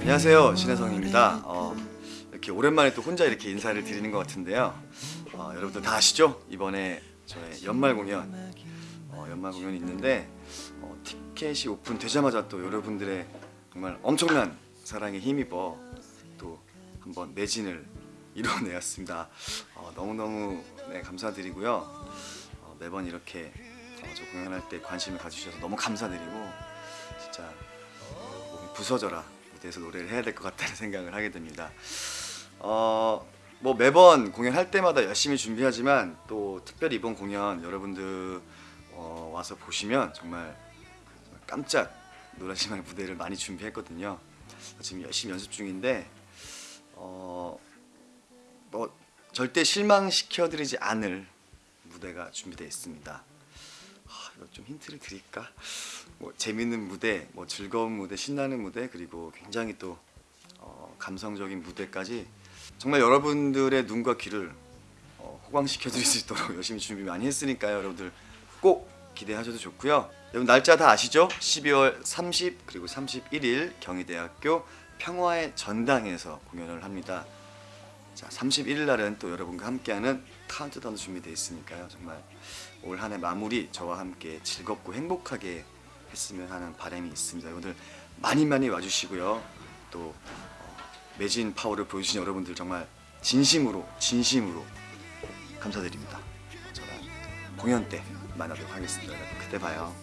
안녕하세요 신혜성입니다. 어, 이렇게 오랜만에 또 혼자 이렇게 인사를 드리는 것 같은데요. 어, 여러분들 다 아시죠? 이번에 저의 연말 공연. 어, 연말 공연이 있는데 어, 티켓이 오픈되자마자 또 여러분들의 정말 엄청난 사랑에 힘입어 또 한번 매진을 이뤄내었습니다. 어, 너무너무 네, 감사드리고요. 어, 매번 이렇게 어, 저 공연할 때 관심을 가주셔서 너무 감사드리고 진짜 부서져라 무대에서 노래를 해야 될 것 같다는 생각을 하게 됩니다. 어, 뭐 매번 공연할 때마다 열심히 준비하지만 또 특별히 이번 공연 여러분들 어, 와서 보시면 정말 깜짝 놀라실 만한 무대를 많이 준비했거든요. 지금 열심히 연습 중인데 어, 뭐 절대 실망시켜드리지 않을 무대가 준비되어 있습니다. 아, 이거 좀 힌트를 드릴까? 뭐 재밌는 무대, 뭐 즐거운 무대, 신나는 무대 그리고 굉장히 또 어, 감성적인 무대까지 정말 여러분들의 눈과 귀를 어, 호강시켜 드릴 수 있도록 열심히 준비 많이 했으니까요. 여러분들 꼭 기대하셔도 좋고요. 여러분 날짜 다 아시죠? 12월 30 그리고 31일 경희대학교 평화의 전당에서 공연을 합니다. 자, 31일 날은 또 여러분과 함께하는 카운트다운 준비되어 있으니까요. 정말 올 한 해 마무리 저와 함께 즐겁고 행복하게 했으면 하는 바람이 있습니다. 여러분들 많이 많이 와주시고요. 또 어, 매진 파워를 보여주신 여러분들 정말 진심으로 진심으로 감사드립니다. 저는 공연 때 만나도록 하겠습니다. 그때 봐요.